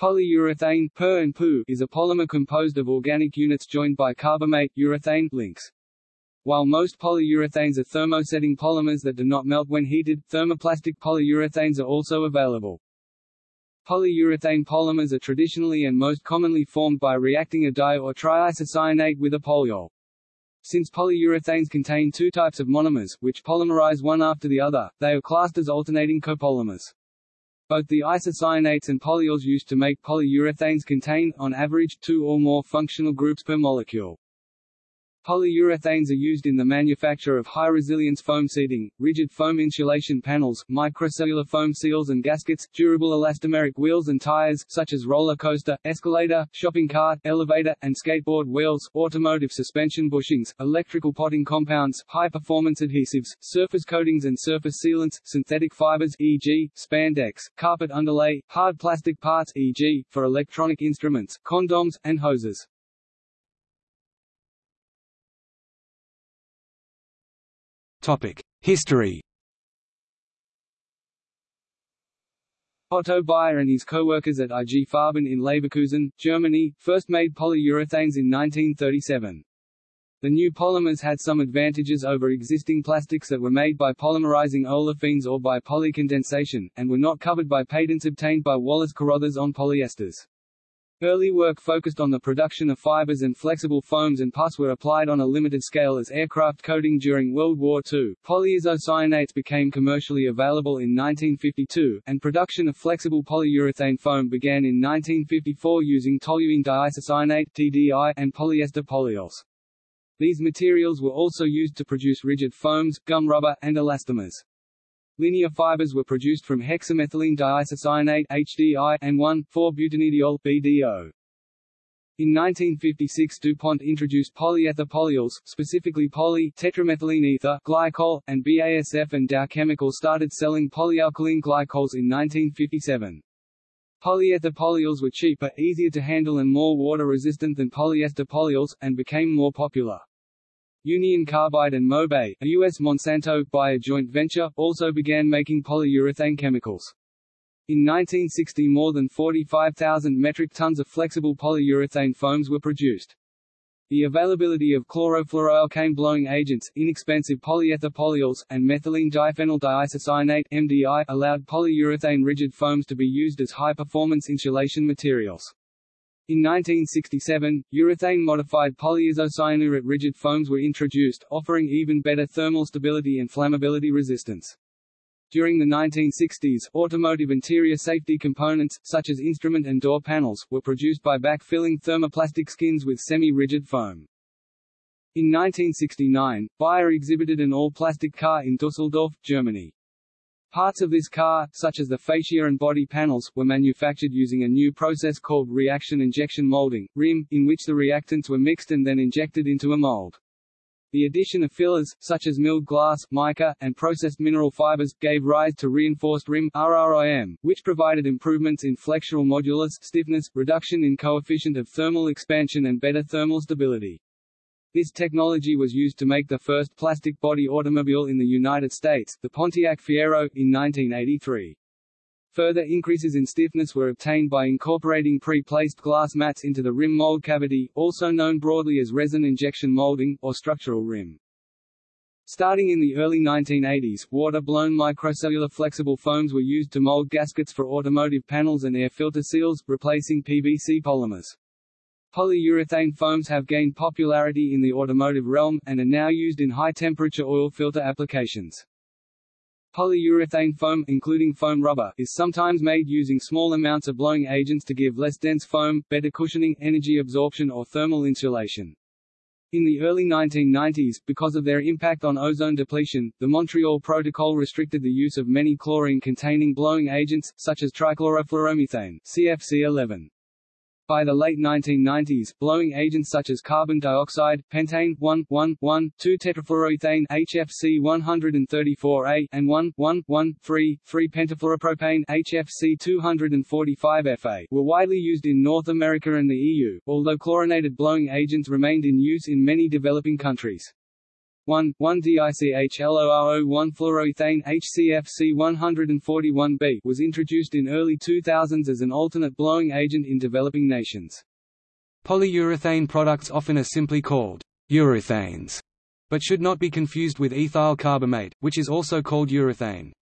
Polyurethane PUR and PU is a polymer composed of organic units joined by carbamate urethane links. While most polyurethanes are thermosetting polymers that do not melt when heated, thermoplastic polyurethanes are also available. Polyurethane polymers are traditionally and most commonly formed by reacting a di- or triisocyanate with a polyol. Since polyurethanes contain two types of monomers, which polymerize one after the other, they are classed as alternating copolymers. Both the isocyanates and polyols used to make polyurethanes contain, on average, two or more functional groups per molecule. Polyurethanes are used in the manufacture of high-resilience foam seating, rigid foam insulation panels, microcellular foam seals and gaskets, durable elastomeric wheels and tires such as roller coaster, escalator, shopping cart, elevator, and skateboard wheels, automotive suspension bushings, electrical potting compounds, high-performance adhesives, surface coatings and surface sealants, synthetic fibers e.g., spandex, carpet underlay, hard plastic parts e.g., for electronic instruments, condoms, and hoses. History. Otto Bayer and his co-workers at IG Farben in Leverkusen, Germany, first made polyurethanes in 1937. The new polymers had some advantages over existing plastics that were made by polymerizing olefins or by polycondensation, and were not covered by patents obtained by Wallace Carothers on polyesters. Early work focused on the production of fibers and flexible foams and pus were applied on a limited scale as aircraft coating during World War II. Polyisocyanates became commercially available in 1952, and production of flexible polyurethane foam began in 1954 using toluene diisocyanate (TDI) and polyester polyols. These materials were also used to produce rigid foams, gum rubber, and elastomers. Linear fibers were produced from hexamethylene diisocyanate HDI and 1,4-butanediol BDO. In 1956 DuPont introduced polyether polyols, specifically poly tetramethylene ether glycol, and BASF and Dow Chemical started selling polyalkylene glycols in 1957. Polyether polyols were cheaper, easier to handle and more water-resistant than polyester polyols, and became more popular. Union Carbide and Mobay, a U.S. Monsanto Bayer joint venture, also began making polyurethane chemicals. In 1960 more than 45,000 metric tons of flexible polyurethane foams were produced. The availability of chlorofluoroalkane blowing agents, inexpensive polyether polyols, and methylene diphenyl diisocyanate MDI allowed polyurethane rigid foams to be used as high-performance insulation materials. In 1967, urethane-modified polyisocyanurate rigid foams were introduced, offering even better thermal stability and flammability resistance. During the 1960s, automotive interior safety components, such as instrument and door panels, were produced by backfilling thermoplastic skins with semi-rigid foam. In 1969, Bayer exhibited an all-plastic car in Dusseldorf, Germany. Parts of this car, such as the fascia and body panels, were manufactured using a new process called reaction injection molding (RIM), in which the reactants were mixed and then injected into a mold. The addition of fillers, such as milled glass, mica, and processed mineral fibers, gave rise to reinforced RIM RRIM, which provided improvements in flexural modulus stiffness, reduction in coefficient of thermal expansion and better thermal stability. This technology was used to make the first plastic body automobile in the United States, the Pontiac Fiero, in 1983. Further increases in stiffness were obtained by incorporating pre-placed glass mats into the rim mold cavity, also known broadly as resin injection molding, or structural rim. Starting in the early 1980s, water-blown microcellular flexible foams were used to mold gaskets for automotive panels and air filter seals, replacing PVC polymers. Polyurethane foams have gained popularity in the automotive realm, and are now used in high-temperature oil filter applications. Polyurethane foam, including foam rubber, is sometimes made using small amounts of blowing agents to give less dense foam, better cushioning, energy absorption or thermal insulation. In the early 1990s, because of their impact on ozone depletion, the Montreal Protocol restricted the use of many chlorine-containing blowing agents, such as trichlorofluoromethane CFC11. By the late 1990s, blowing agents such as carbon dioxide, pentane 1,1,1,2-tetrafluoroethane HFC 134A and 1,1,1,3,3-pentafluoropropane HFC 245Fa were widely used in North America and the EU, although chlorinated blowing agents remained in use in many developing countries. 1, 1-DICHLORO1-fluoroethane HCFC-141b was introduced in early 2000s as an alternate blowing agent in developing nations. Polyurethane products often are simply called urethanes, but should not be confused with ethyl carbamate, which is also called urethane.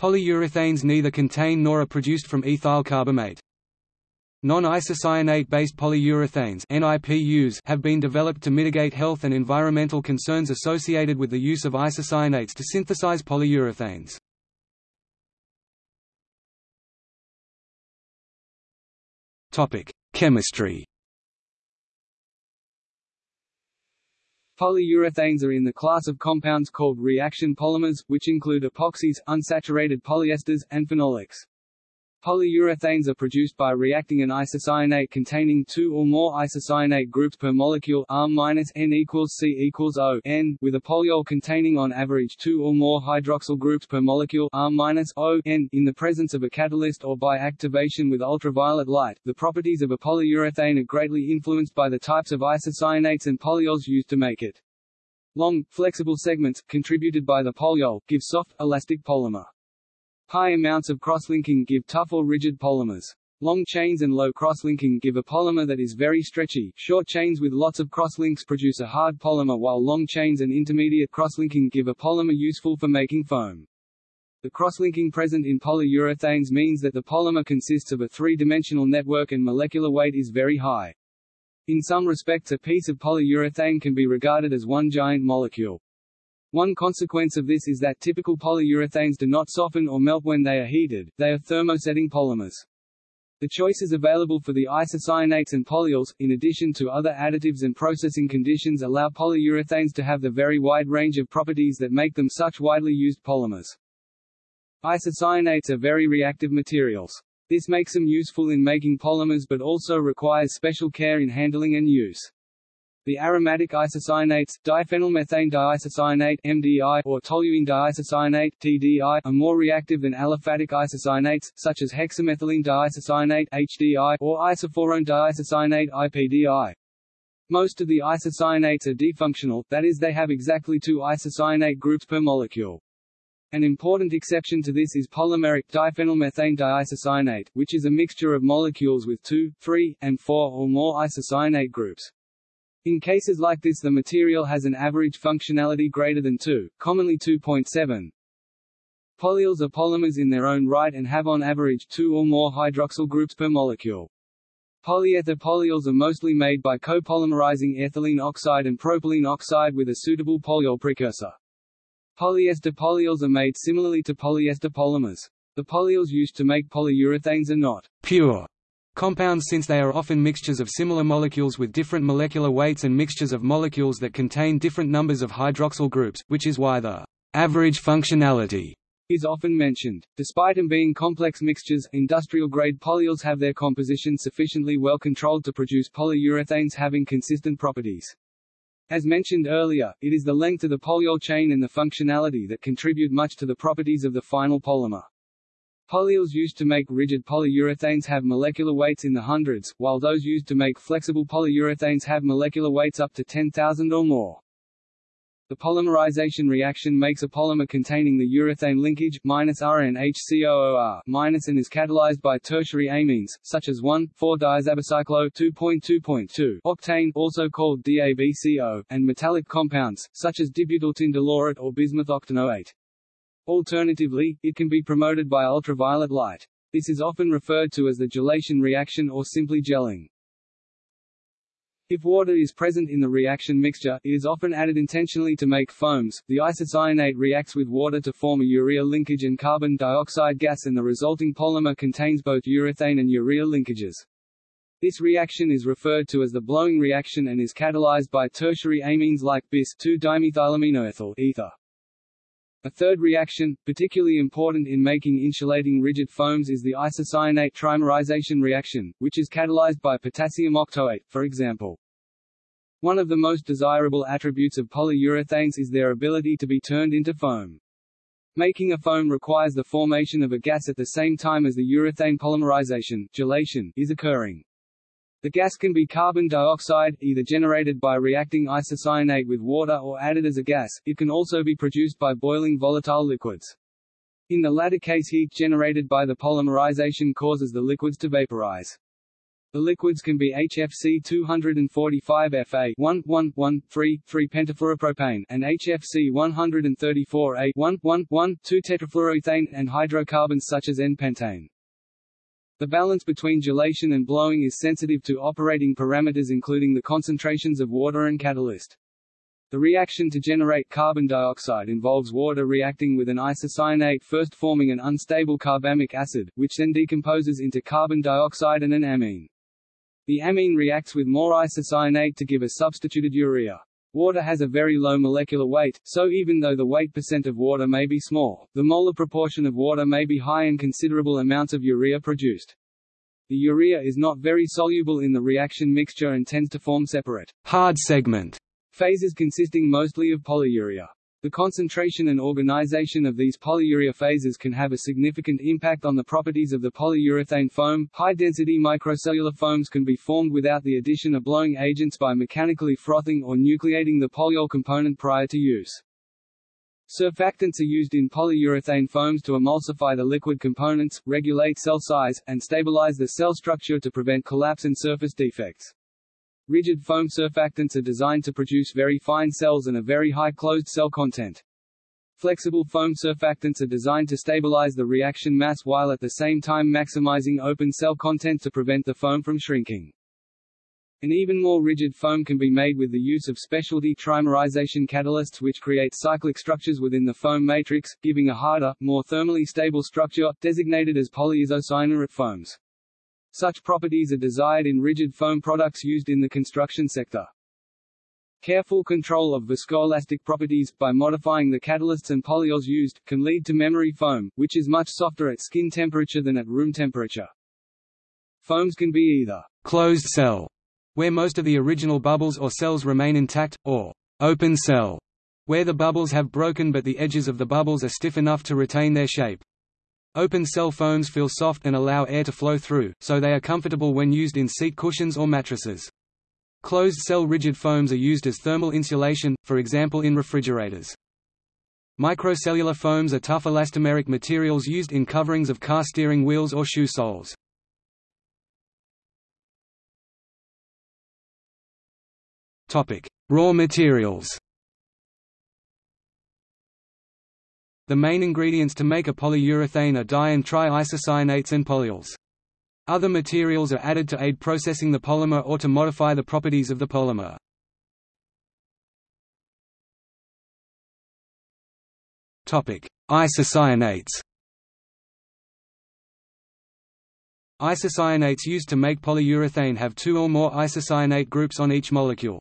Polyurethanes neither contain nor are produced from ethyl carbamate. Non-isocyanate-based polyurethanes have been developed to mitigate health and environmental concerns associated with the use of isocyanates to synthesize polyurethanes. Chemistry. Polyurethanes are in the class of compounds called reaction polymers, which include epoxies, unsaturated polyesters, and phenolics. Polyurethanes are produced by reacting an isocyanate containing two or more isocyanate groups per molecule R-N equals C equals O N with a polyol containing on average two or more hydroxyl groups per molecule R-O N in the presence of a catalyst or by activation with ultraviolet light. The properties of a polyurethane are greatly influenced by the types of isocyanates and polyols used to make it. Long, flexible segments, contributed by the polyol, give soft, elastic polymer. High amounts of crosslinking give tough or rigid polymers. Long chains and low crosslinking give a polymer that is very stretchy. Short chains with lots of crosslinks produce a hard polymer while long chains and intermediate crosslinking give a polymer useful for making foam. The crosslinking present in polyurethanes means that the polymer consists of a three-dimensional network and molecular weight is very high. In some respects a piece of polyurethane can be regarded as one giant molecule. One consequence of this is that typical polyurethanes do not soften or melt when they are heated, they are thermosetting polymers. The choices available for the isocyanates and polyols, in addition to other additives and processing conditions allow polyurethanes to have the very wide range of properties that make them such widely used polymers. Isocyanates are very reactive materials. This makes them useful in making polymers but also requires special care in handling and use. The aromatic isocyanates, diphenylmethane diisocyanate (MDI) or toluene diisocyanate (TDI) are more reactive than aliphatic isocyanates, such as hexamethylene diisocyanate (HDI) or isophorone diisocyanate (IPDI). Most of the isocyanates are difunctional, that is they have exactly two isocyanate groups per molecule. An important exception to this is polymeric diphenylmethane diisocyanate, which is a mixture of molecules with two, three, and four or more isocyanate groups. In cases like this the material has an average functionality greater than 2, commonly 2.7. Polyols are polymers in their own right and have on average two or more hydroxyl groups per molecule. Polyether polyols are mostly made by copolymerizing ethylene oxide and propylene oxide with a suitable polyol precursor. Polyester polyols are made similarly to polyester polymers. The polyols used to make polyurethanes are not pure Compounds since they are often mixtures of similar molecules with different molecular weights and mixtures of molecules that contain different numbers of hydroxyl groups, which is why the average functionality is often mentioned. Despite them being complex mixtures, industrial-grade polyols have their composition sufficiently well controlled to produce polyurethanes having consistent properties. As mentioned earlier, it is the length of the polyol chain and the functionality that contribute much to the properties of the final polymer. Polyols used to make rigid polyurethanes have molecular weights in the hundreds, while those used to make flexible polyurethanes have molecular weights up to 10,000 or more. The polymerization reaction makes a polymer containing the urethane linkage minus RNHCOOR and is catalyzed by tertiary amines, such as 1,4-diazabicyclo 2.2.2 octane, also called DABCO, and metallic compounds, such as dibutyltin dilaurate or bismuth octanoate. Alternatively, it can be promoted by ultraviolet light. This is often referred to as the gelation reaction or simply gelling. If water is present in the reaction mixture, it is often added intentionally to make foams. The isocyanate reacts with water to form a urea linkage and carbon dioxide gas and the resulting polymer contains both urethane and urea linkages. This reaction is referred to as the blowing reaction and is catalyzed by tertiary amines like bis 2-dimethylaminoethyl ether. A third reaction, particularly important in making insulating rigid foams is the isocyanate trimerization reaction, which is catalyzed by potassium octoate, for example. One of the most desirable attributes of polyurethanes is their ability to be turned into foam. Making a foam requires the formation of a gas at the same time as the urethane polymerization gelation is occurring. The gas can be carbon dioxide, either generated by reacting isocyanate with water or added as a gas, it can also be produced by boiling volatile liquids. In the latter case heat generated by the polymerization causes the liquids to vaporize. The liquids can be HFC 245Fa 1 1 1 3 3 pentafluoropropane and HFC 134A 1 1 1 2 tetrafluoroethane and hydrocarbons such as N-pentane. The balance between gelation and blowing is sensitive to operating parameters including the concentrations of water and catalyst. The reaction to generate carbon dioxide involves water reacting with an isocyanate first forming an unstable carbamic acid, which then decomposes into carbon dioxide and an amine. The amine reacts with more isocyanate to give a substituted urea. Water has a very low molecular weight, so even though the weight percent of water may be small, the molar proportion of water may be high and considerable amounts of urea produced. The urea is not very soluble in the reaction mixture and tends to form separate hard segment Phases consisting mostly of polyurea. The concentration and organization of these polyurea phases can have a significant impact on the properties of the polyurethane foam. High-density microcellular foams can be formed without the addition of blowing agents by mechanically frothing or nucleating the polyol component prior to use. Surfactants are used in polyurethane foams to emulsify the liquid components, regulate cell size, and stabilize the cell structure to prevent collapse and surface defects. Rigid foam surfactants are designed to produce very fine cells and a very high closed cell content. Flexible foam surfactants are designed to stabilize the reaction mass while at the same time maximizing open cell content to prevent the foam from shrinking. An even more rigid foam can be made with the use of specialty trimerization catalysts which create cyclic structures within the foam matrix, giving a harder, more thermally stable structure, designated as polyisocyanurate foams. Such properties are desired in rigid foam products used in the construction sector. Careful control of viscoelastic properties, by modifying the catalysts and polyols used, can lead to memory foam, which is much softer at skin temperature than at room temperature. Foams can be either closed cell, where most of the original bubbles or cells remain intact, or open cell, where the bubbles have broken but the edges of the bubbles are stiff enough to retain their shape. Open cell foams feel soft and allow air to flow through, so they are comfortable when used in seat cushions or mattresses. Closed cell rigid foams are used as thermal insulation, for example in refrigerators. Microcellular foams are tough elastomeric materials used in coverings of car steering wheels or shoe soles. Raw materials The main ingredients to make a polyurethane are di- and tri-isocyanates and polyols. Other materials are added to aid processing the polymer or to modify the properties of the polymer. Isocyanates Isocyanates used to make polyurethane have two or more isocyanate groups on each molecule.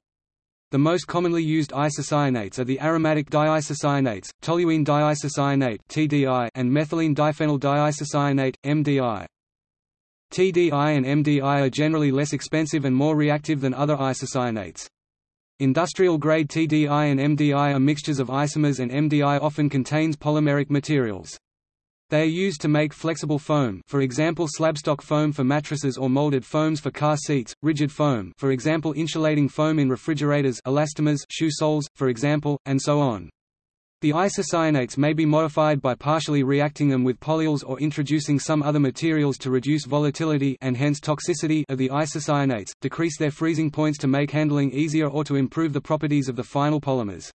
The most commonly used isocyanates are the aromatic diisocyanates, toluene diisocyanate (TDI) and methylene diphenyl diisocyanate (MDI). TDI and MDI are generally less expensive and more reactive than other isocyanates. Industrial-grade TDI and MDI are mixtures of isomers and MDI often contains polymeric materials. They are used to make flexible foam for example slabstock foam for mattresses or molded foams for car seats, rigid foam for example insulating foam in refrigerators elastomers shoe soles, for example, and so on. The isocyanates may be modified by partially reacting them with polyols or introducing some other materials to reduce volatility and hence toxicity of the isocyanates, decrease their freezing points to make handling easier or to improve the properties of the final polymers.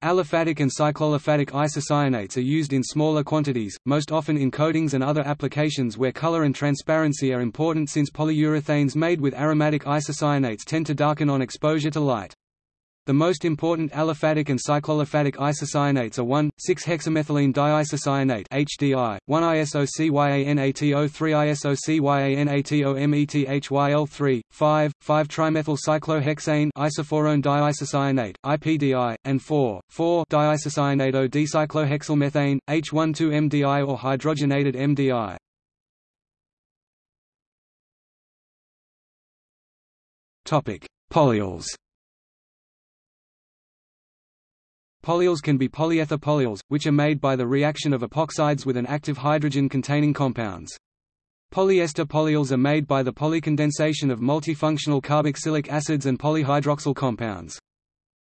Aliphatic and cycloaliphatic isocyanates are used in smaller quantities, most often in coatings and other applications where color and transparency are important since polyurethanes made with aromatic isocyanates tend to darken on exposure to light. The most important aliphatic and cycloaliphatic isocyanates are 1,6-hexamethylene diisocyanate HDI, 1-isocyanate 3 isocyanate 5, 5-trimethyl-cyclohexane isophorone diisocyanate IPDI, and 4, 4-diisocyanate dicyclohexylmethane, H12MDI or hydrogenated MDI. Polyols Polyols can be polyether polyols, which are made by the reaction of epoxides with an active hydrogen-containing compounds. Polyester polyols are made by the polycondensation of multifunctional carboxylic acids and polyhydroxyl compounds.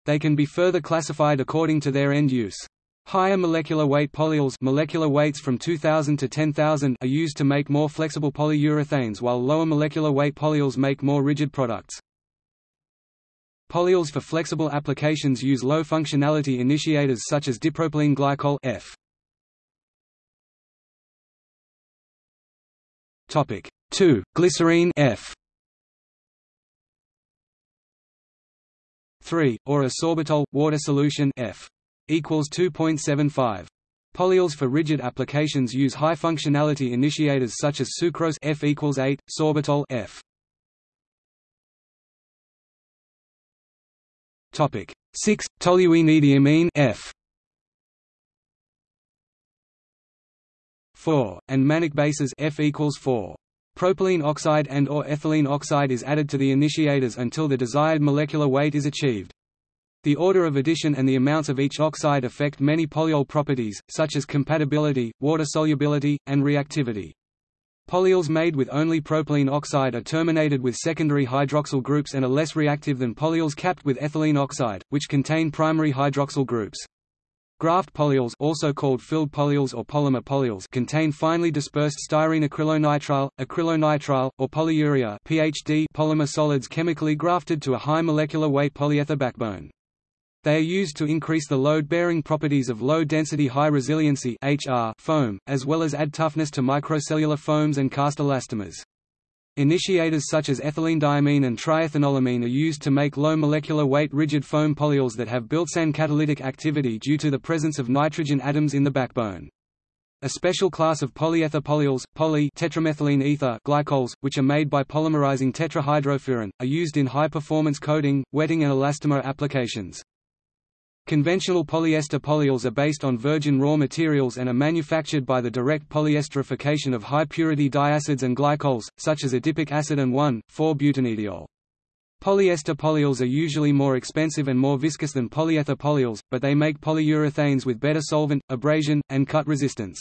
They can be further classified according to their end use. Higher molecular weight polyols molecular weights from 2000 to 10,000 are used to make more flexible polyurethanes while lower molecular weight polyols make more rigid products. Polyols for flexible applications use low functionality initiators such as dipropylene glycol F. Topic 2 glycerine F. 3 or a sorbitol water solution F. equals 2.75 Polyols for rigid applications use high functionality initiators such as sucrose F equals 8 sorbitol F Topic 6 toluenediamine F 4 and mannich bases F equals 4 Propylene oxide and or ethylene oxide is added to the initiators until the desired molecular weight is achieved. The order of addition and the amounts of each oxide affect many polyol properties, such as compatibility, water solubility, and reactivity. Polyols made with only propylene oxide are terminated with secondary hydroxyl groups and are less reactive than polyols capped with ethylene oxide, which contain primary hydroxyl groups. Graft polyols also called filled polyols or polymer polyols contain finely dispersed styrene acrylonitrile, acrylonitrile, or polyurea PHD polymer solids chemically grafted to a high molecular weight polyether backbone. They are used to increase the load-bearing properties of low-density high-resiliency foam, as well as add toughness to microcellular foams and cast elastomers. Initiators such as ethylenediamine and triethanolamine are used to make low molecular weight rigid foam polyols that have built-in catalytic activity due to the presence of nitrogen atoms in the backbone. A special class of polyether polyols, poly tetramethylene ether glycols, which are made by polymerizing tetrahydrofuran, are used in high-performance coating, wetting and elastomer applications. Conventional polyester polyols are based on virgin raw materials and are manufactured by the direct polyesterification of high-purity diacids and glycols, such as adipic acid and 1,4-butanediol. Polyester polyols are usually more expensive and more viscous than polyether polyols, but they make polyurethanes with better solvent, abrasion, and cut resistance.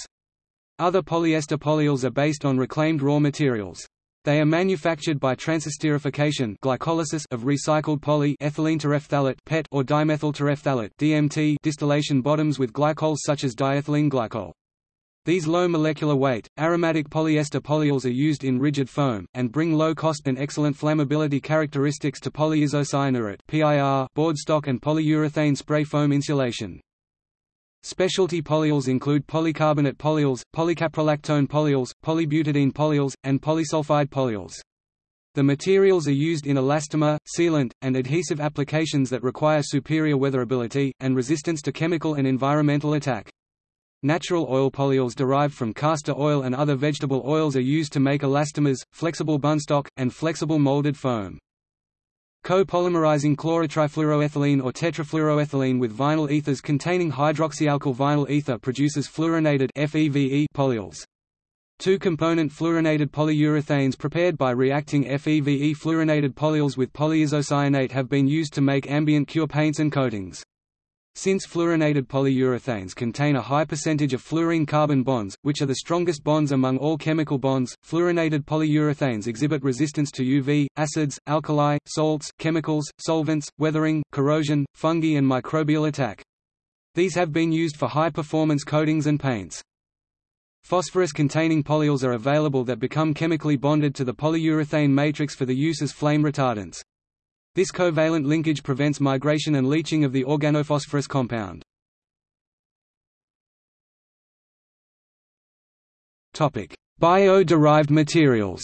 Other polyester polyols are based on reclaimed raw materials. They are manufactured by transesterification glycolysis of recycled polyethylene PET or dimethyl terephthalate DMT distillation bottoms with glycols such as diethylene glycol. These low molecular weight, aromatic polyester polyols are used in rigid foam, and bring low cost and excellent flammability characteristics to polyisocyanurate board stock and polyurethane spray foam insulation. Specialty polyols include polycarbonate polyols, polycaprolactone polyols, polybutadiene polyols, and polysulfide polyols. The materials are used in elastomer, sealant, and adhesive applications that require superior weatherability, and resistance to chemical and environmental attack. Natural oil polyols derived from castor oil and other vegetable oils are used to make elastomers, flexible bunstock, and flexible molded foam. Co-polymerizing chlorotrifluoroethylene or tetrafluoroethylene with vinyl ethers containing hydroxyalkyl vinyl ether produces fluorinated FEVE polyols. Two-component fluorinated polyurethanes prepared by reacting FEVE fluorinated polyols with polyisocyanate have been used to make ambient cure paints and coatings. Since fluorinated polyurethanes contain a high percentage of fluorine carbon bonds, which are the strongest bonds among all chemical bonds, fluorinated polyurethanes exhibit resistance to UV, acids, alkali, salts, chemicals, solvents, weathering, corrosion, fungi and microbial attack. These have been used for high-performance coatings and paints. Phosphorus-containing polyols are available that become chemically bonded to the polyurethane matrix for the use as flame retardants. This covalent linkage prevents migration and leaching of the organophosphorus compound. Bio-derived materials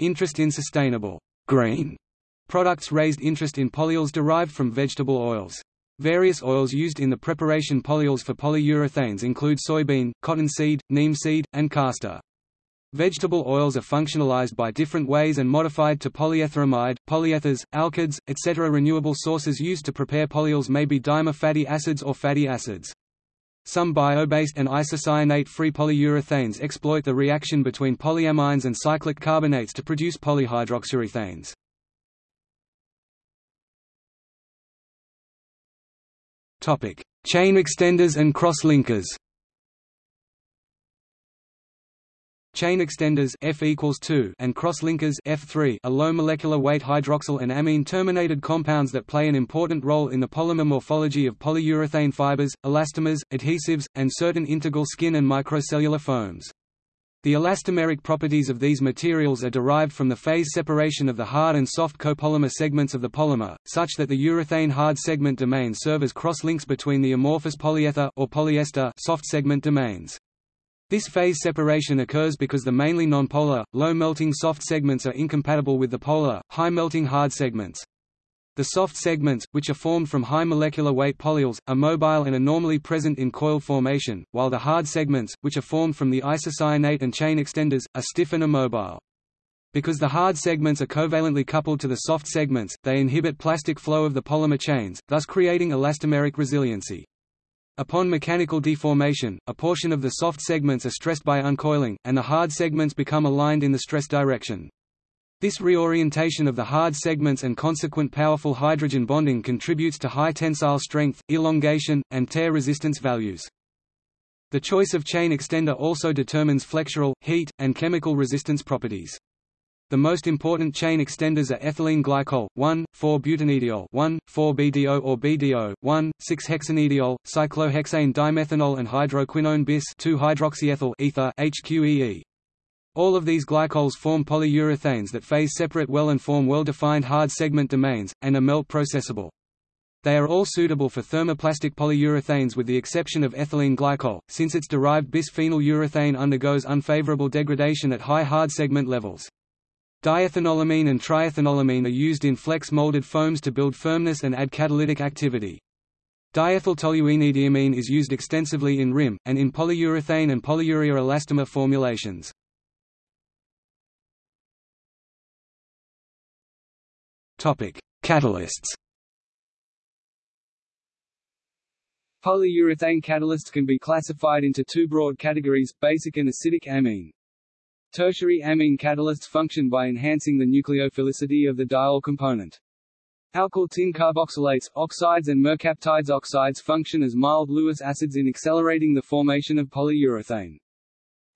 Interest in sustainable green products raised interest in polyols derived from vegetable oils. Various oils used in the preparation polyols for polyurethanes include soybean, cottonseed, neem seed, and castor. Vegetable oils are functionalized by different ways and modified to polyetheramide, polyethers, alkyds, etc. Renewable sources used to prepare polyols may be dimer fatty acids or fatty acids. Some bio-based and isocyanate-free polyurethanes exploit the reaction between polyamines and cyclic carbonates to produce polyhydroxyurethanes. Chain extenders and cross-linkers chain extenders F equals 2 and cross-linkers F3 are low molecular weight hydroxyl and amine terminated compounds that play an important role in the polymer morphology of polyurethane fibers, elastomers, adhesives, and certain integral skin and microcellular foams. The elastomeric properties of these materials are derived from the phase separation of the hard and soft copolymer segments of the polymer, such that the urethane hard segment domains serve as cross-links between the amorphous polyether or polyester soft segment domains. This phase separation occurs because the mainly nonpolar, low-melting soft segments are incompatible with the polar, high-melting hard segments. The soft segments, which are formed from high molecular weight polyols, are mobile and are normally present in coil formation, while the hard segments, which are formed from the isocyanate and chain extenders, are stiff and immobile. Because the hard segments are covalently coupled to the soft segments, they inhibit plastic flow of the polymer chains, thus creating elastomeric resiliency. Upon mechanical deformation, a portion of the soft segments are stressed by uncoiling, and the hard segments become aligned in the stress direction. This reorientation of the hard segments and consequent powerful hydrogen bonding contributes to high tensile strength, elongation, and tear resistance values. The choice of chain extender also determines flexural, heat, and chemical resistance properties. The most important chain extenders are ethylene glycol, 1,4-butanediol 1,4-BDO or BDO, 1,6-hexanediol, cyclohexane dimethanol and hydroquinone bis 2-hydroxyethyl ether HQEE. All of these glycols form polyurethanes that phase separate well and form well-defined hard segment domains, and are melt processable. They are all suitable for thermoplastic polyurethanes with the exception of ethylene glycol, since its derived bisphenol urethane undergoes unfavorable degradation at high hard segment levels. Diethanolamine and triethanolamine are used in flex molded foams to build firmness and add catalytic activity. Diethyltoluenediamine is used extensively in RIM, and in polyurethane and polyurea elastomer formulations. Catalysts. Polyurethane catalysts can be classified into two broad categories, basic and acidic amine. Tertiary amine catalysts function by enhancing the nucleophilicity of the diol component. Alkyl tin carboxylates, oxides and mercaptides oxides function as mild Lewis acids in accelerating the formation of polyurethane.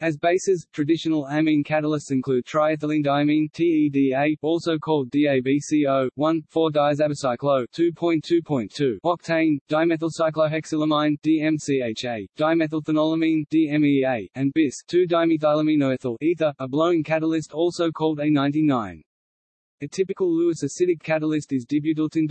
As bases, traditional amine catalysts include triethylenediamine TEDA, also called DABCO, 1,4-diazabicyclo 2.2.2 octane, dimethylcyclohexylamine DMCHA, dimethylethanolamine DMEA, and bis 2-dimethylaminoethyl ether, a blowing catalyst also called A99. A typical Lewis acidic catalyst is dibutyltin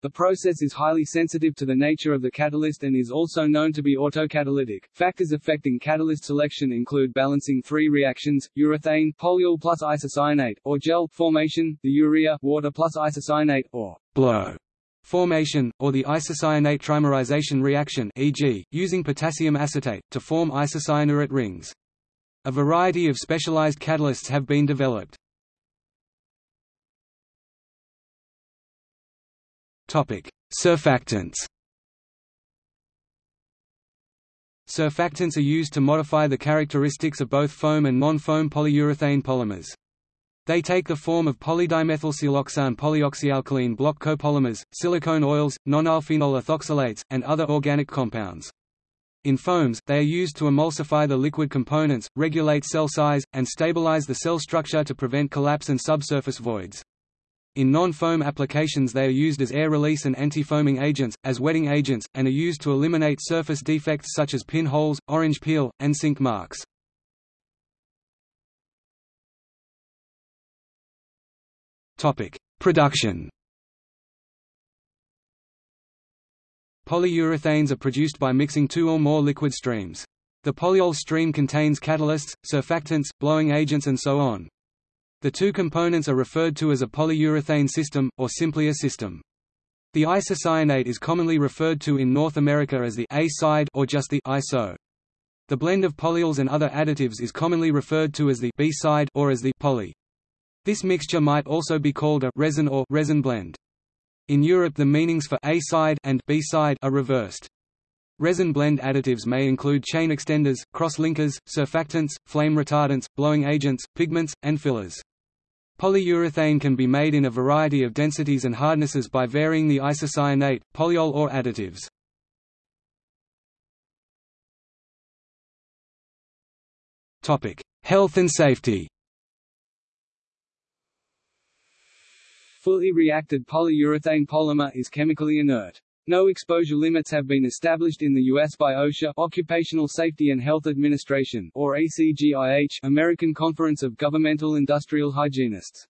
the process is highly sensitive to the nature of the catalyst and is also known to be autocatalytic. Factors affecting catalyst selection include balancing three reactions: urethane polyol plus isocyanate, or gel formation, the urea water plus isocyanate, or blow formation, or the isocyanate trimerization reaction e.g., using potassium acetate, to form isocyanurate rings. A variety of specialized catalysts have been developed. Surfactants. Surfactants are used to modify the characteristics of both foam and non-foam polyurethane polymers. They take the form of polydimethylsiloxane polyoxyalkylene block copolymers, silicone oils, nonylphenol ethoxylates, and other organic compounds. In foams, they are used to emulsify the liquid components, regulate cell size, and stabilize the cell structure to prevent collapse and subsurface voids. In non-foam applications they are used as air release and anti-foaming agents, as wetting agents, and are used to eliminate surface defects such as pinholes, orange peel, and sink marks. Production Polyurethanes are produced by mixing two or more liquid streams. The polyol stream contains catalysts, surfactants, blowing agents and so on. The two components are referred to as a polyurethane system, or simply a system. The isocyanate is commonly referred to in North America as the A side or just the iso. The blend of polyols and other additives is commonly referred to as the B side or as the poly. This mixture might also be called a resin or resin blend. In Europe the meanings for A side and B side are reversed. Resin blend additives may include chain extenders, cross-linkers, surfactants, flame retardants, blowing agents, pigments, and fillers. Polyurethane can be made in a variety of densities and hardnesses by varying the isocyanate, polyol or additives. Health and safety Fully reacted polyurethane polymer is chemically inert. No exposure limits have been established in the U.S. by OSHA Occupational Safety and Health Administration or ACGIH American Conference of Governmental Industrial Hygienists.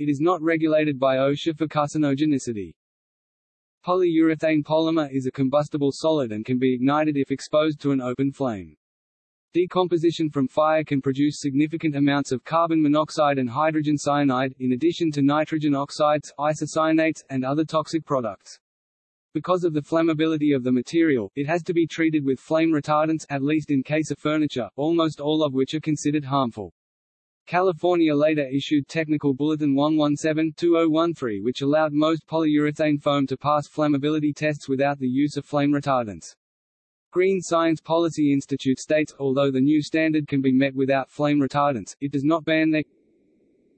It is not regulated by OSHA for carcinogenicity. Polyurethane polymer is a combustible solid and can be ignited if exposed to an open flame. Decomposition from fire can produce significant amounts of carbon monoxide and hydrogen cyanide, in addition to nitrogen oxides, isocyanates, and other toxic products. Because of the flammability of the material, it has to be treated with flame retardants, at least in case of furniture, almost all of which are considered harmful. California later issued Technical Bulletin 117-2013 which allowed most polyurethane foam to pass flammability tests without the use of flame retardants. Green Science Policy Institute states, although the new standard can be met without flame retardants, it does not ban their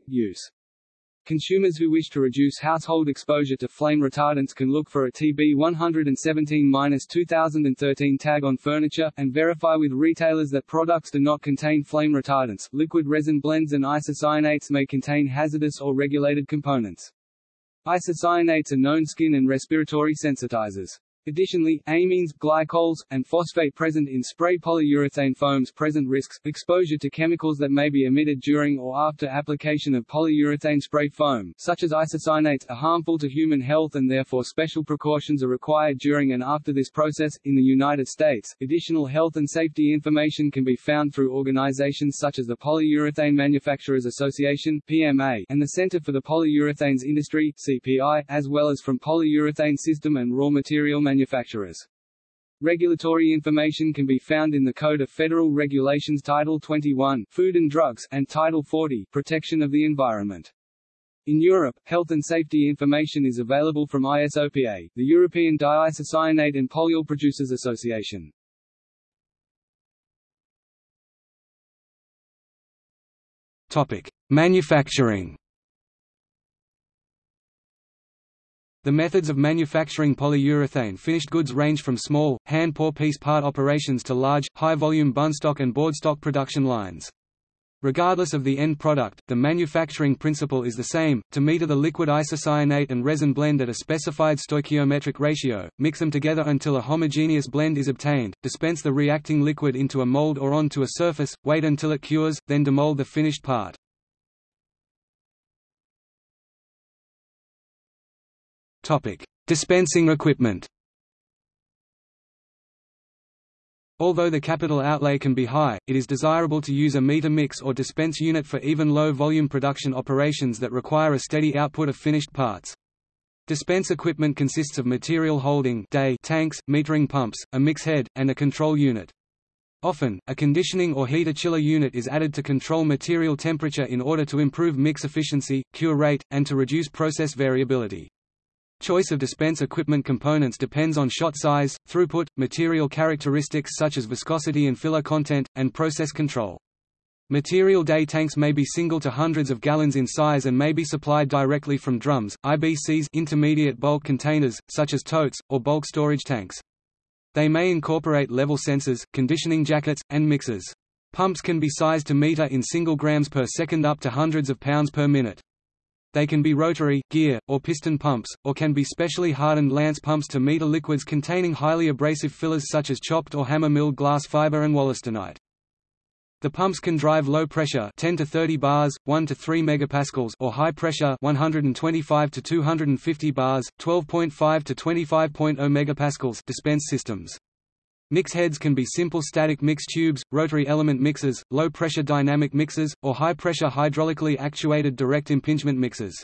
use. Consumers who wish to reduce household exposure to flame retardants can look for a TB 117-2013 tag on furniture, and verify with retailers that products do not contain flame retardants. Liquid resin blends and isocyanates may contain hazardous or regulated components. Isocyanates are known skin and respiratory sensitizers. Additionally, amines, glycols, and phosphate present in spray polyurethane foams present risks, exposure to chemicals that may be emitted during or after application of polyurethane spray foam, such as isocyanates, are harmful to human health and therefore special precautions are required during and after this process. In the United States, additional health and safety information can be found through organizations such as the Polyurethane Manufacturers Association (PMA) and the Center for the Polyurethanes Industry (CPI), as well as from polyurethane system and raw material manufacturers manufacturers. Regulatory information can be found in the Code of Federal Regulations Title 21 Food and Drugs and Title 40 Protection of the Environment. In Europe, health and safety information is available from ISOPA, the European Diisocyanate and Polyol Producers Association. Topic: Manufacturing The methods of manufacturing polyurethane finished goods range from small, hand-pour piece part operations to large, high-volume bunstock and boardstock production lines. Regardless of the end product, the manufacturing principle is the same, to meter the liquid isocyanate and resin blend at a specified stoichiometric ratio, mix them together until a homogeneous blend is obtained, dispense the reacting liquid into a mold or onto a surface, wait until it cures, then demold the finished part. Dispensing equipment. Although the capital outlay can be high, it is desirable to use a meter mix or dispense unit for even low-volume production operations that require a steady output of finished parts. Dispense equipment consists of material holding day tanks, metering pumps, a mix head, and a control unit. Often, a conditioning or heater chiller unit is added to control material temperature in order to improve mix efficiency, cure rate, and to reduce process variability. Choice of dispense equipment components depends on shot size, throughput, material characteristics such as viscosity and filler content, and process control. Material day tanks may be single to hundreds of gallons in size and may be supplied directly from drums, IBCs intermediate bulk containers, such as totes, or bulk storage tanks. They may incorporate level sensors, conditioning jackets, and mixers. Pumps can be sized to meter in single grams per second up to hundreds of pounds per minute. They can be rotary, gear, or piston pumps, or can be specially hardened lance pumps to meter liquids containing highly abrasive fillers such as chopped or hammer-milled glass fiber and wollastonite. The pumps can drive low pressure 10 to 30 bars, 1 to 3 megapascals or high pressure 125 to 250 bars, 12.5 to 25.0 megapascals dispense systems. Mix heads can be simple static mix tubes, rotary element mixers, low-pressure dynamic mixers, or high-pressure hydraulically actuated direct impingement mixers.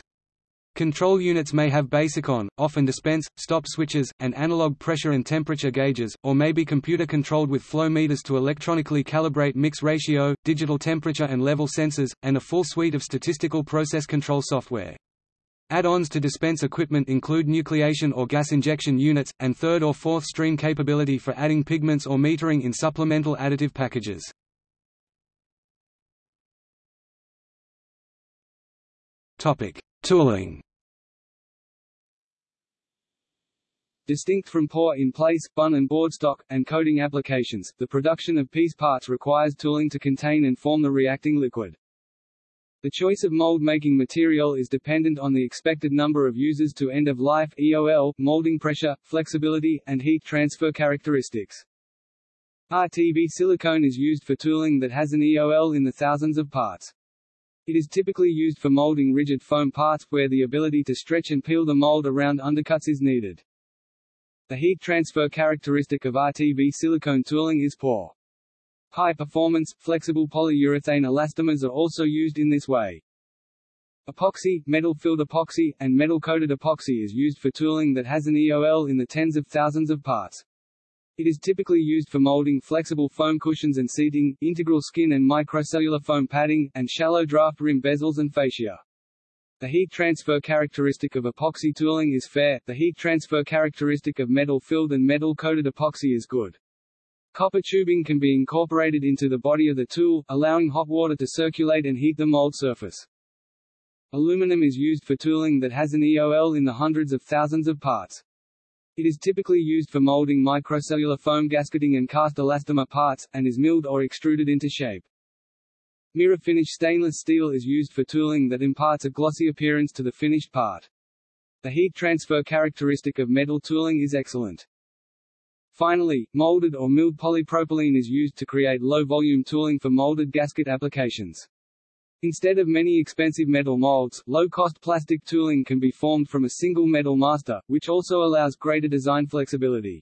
Control units may have basic on, off and dispense, stop switches, and analog pressure and temperature gauges, or may be computer controlled with flow meters to electronically calibrate mix ratio, digital temperature and level sensors, and a full suite of statistical process control software. Add-ons to dispense equipment include nucleation or gas injection units, and third or fourth stream capability for adding pigments or metering in supplemental additive packages. Tooling Distinct from pour in place, bun and board stock, and coating applications, the production of piece parts requires tooling to contain and form the reacting liquid. The choice of mold-making material is dependent on the expected number of uses to end of life EOL, molding pressure, flexibility, and heat transfer characteristics. RTV silicone is used for tooling that has an EOL in the thousands of parts. It is typically used for molding rigid foam parts, where the ability to stretch and peel the mold around undercuts is needed. The heat transfer characteristic of RTV silicone tooling is poor. High-performance, flexible polyurethane elastomers are also used in this way. Epoxy, metal-filled epoxy, and metal-coated epoxy is used for tooling that has an EOL in the tens of thousands of parts. It is typically used for molding flexible foam cushions and seating, integral skin and microcellular foam padding, and shallow draft rim bezels and fascia. The heat transfer characteristic of epoxy tooling is fair, the heat transfer characteristic of metal-filled and metal-coated epoxy is good. Copper tubing can be incorporated into the body of the tool, allowing hot water to circulate and heat the mold surface. Aluminum is used for tooling that has an EOL in the hundreds of thousands of parts. It is typically used for molding microcellular foam gasketing and cast elastomer parts, and is milled or extruded into shape. Mirror finish stainless steel is used for tooling that imparts a glossy appearance to the finished part. The heat transfer characteristic of metal tooling is excellent. Finally, molded or milled polypropylene is used to create low-volume tooling for molded gasket applications. Instead of many expensive metal molds, low-cost plastic tooling can be formed from a single metal master, which also allows greater design flexibility.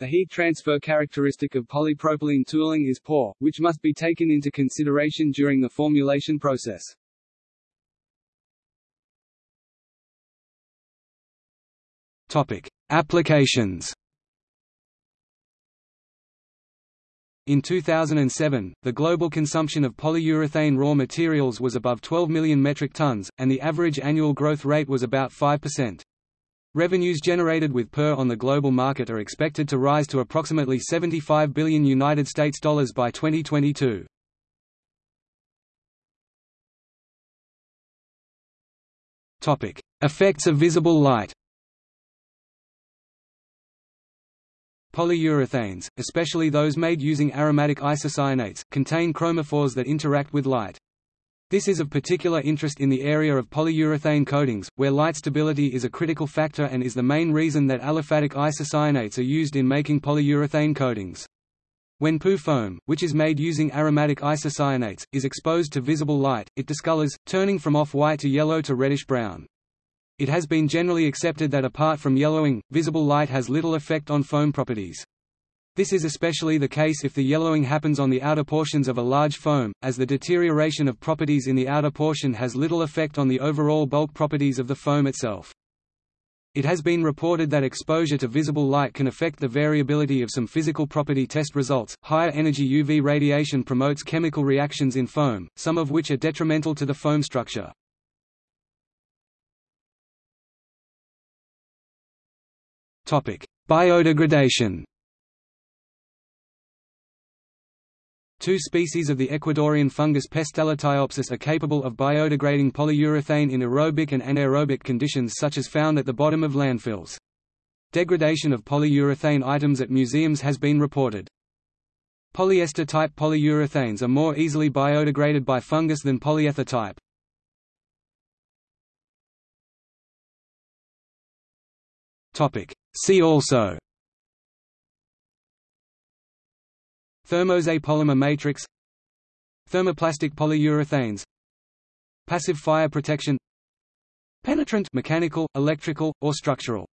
The heat transfer characteristic of polypropylene tooling is poor, which must be taken into consideration during the formulation process. Topic: Applications. In 2007, the global consumption of polyurethane raw materials was above 12 million metric tons, and the average annual growth rate was about 5%. Revenues generated with PUR on the global market are expected to rise to approximately 75 billion United States dollars by 2022. Topic: Effects of visible light. Polyurethanes, especially those made using aromatic isocyanates, contain chromophores that interact with light. This is of particular interest in the area of polyurethane coatings, where light stability is a critical factor and is the main reason that aliphatic isocyanates are used in making polyurethane coatings. When PU foam, which is made using aromatic isocyanates, is exposed to visible light, it discolors, turning from off-white to yellow to reddish-brown. It has been generally accepted that apart from yellowing, visible light has little effect on foam properties. This is especially the case if the yellowing happens on the outer portions of a large foam, as the deterioration of properties in the outer portion has little effect on the overall bulk properties of the foam itself. It has been reported that exposure to visible light can affect the variability of some physical property test results. Higher energy UV radiation promotes chemical reactions in foam, some of which are detrimental to the foam structure. Biodegradation. Two species of the Ecuadorian fungus Pestalotiopsis are capable of biodegrading polyurethane in aerobic and anaerobic conditions such as found at the bottom of landfills. Degradation of polyurethane items at museums has been reported. Polyester-type polyurethanes are more easily biodegraded by fungus than polyether type. See also Thermoset polymer matrix Thermoplastic polyurethanes Passive fire protection Penetrant mechanical, electrical, or structural